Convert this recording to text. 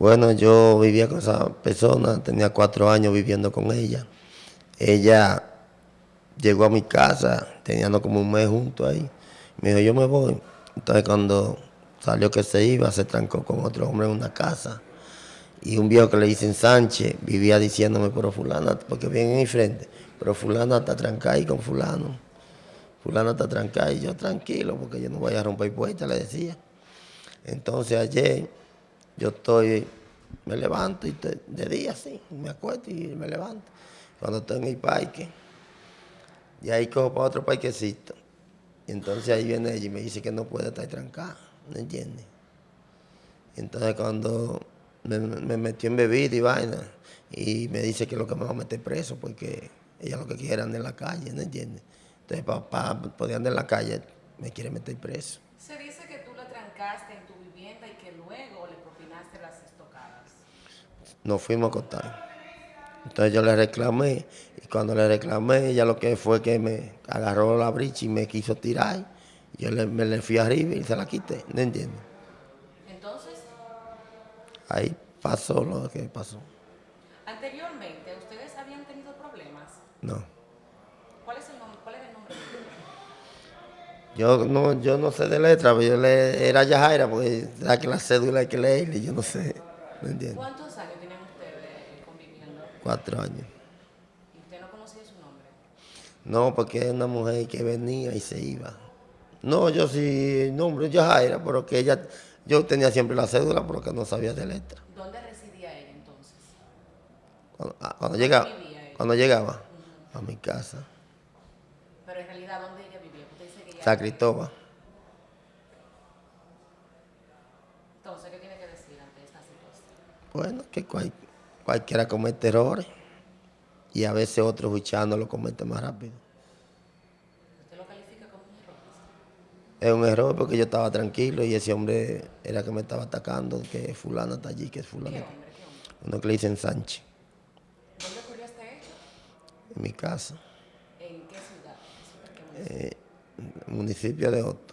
Bueno, yo vivía con esa persona, tenía cuatro años viviendo con ella. Ella llegó a mi casa, teníamos como un mes juntos ahí. Me dijo, yo me voy. Entonces cuando salió que se iba, se trancó con otro hombre en una casa. Y un viejo que le dicen Sánchez vivía diciéndome, pero fulana, porque viene en mi frente, pero fulana está trancada ahí con fulano. Fulana está trancada y yo tranquilo, porque yo no voy a romper puertas, le decía. Entonces ayer yo estoy, me levanto y de día sí, me acuesto y me levanto. Cuando estoy en el parque, y ahí cojo para otro parquecito. Y entonces ahí viene ella y me dice que no puede estar trancada, ¿no entiendes? Entonces cuando me, metió en bebida y vaina, y me dice que lo que me va a meter preso, porque ella lo que quiere andar en la calle, ¿no entiendes? Entonces para poder andar en la calle me quiere meter preso. Se dice que tú la trancaste en tu Nos fuimos a acostar. Entonces yo le reclamé y cuando le reclamé ella lo que fue que me agarró la bricha y me quiso tirar. Yo le, me le fui arriba y se la quité, ¿no entiendes? Entonces... Ahí pasó lo que pasó. Anteriormente, ¿ustedes habían tenido problemas? No. ¿Cuál es el nombre, cuál es el nombre yo no, yo no sé de letra, pero yo le, era Yajaira, porque la que la cédula hay que leerle, yo no sé, ¿no entiendes? ¿Cuántos años tienen ustedes conviviendo? Cuatro años. ¿Y usted no conocía su nombre? No, porque es una mujer que venía y se iba. No, yo sí, el nombre es Yajaira, pero que ella, yo tenía siempre la cédula, pero que no sabía de letra. ¿Dónde residía ella entonces? Cuando, ah, cuando llegaba, ella? cuando llegaba a mi casa. Pero en realidad, ¿dónde ella vivía? Usted dice que ella... San Cristóbal. Entonces, ¿qué tiene que decir ante esta situación? Bueno, que cual- cualquiera comete errores y a veces otros luchando lo comete más rápido. ¿Usted lo califica como un error? Es un error porque yo estaba tranquilo y ese hombre era que me estaba atacando, que fulano está allí, que es fulano. ¿Qué hombre? ¿Qué hombre? Uno que le dicen Sánchez, ¿Dónde ocurrió este hecho? en mi casa, ¿En qué ciudad? ¿Qué ciudad? ¿Qué municipio? eh, municipio de Otto.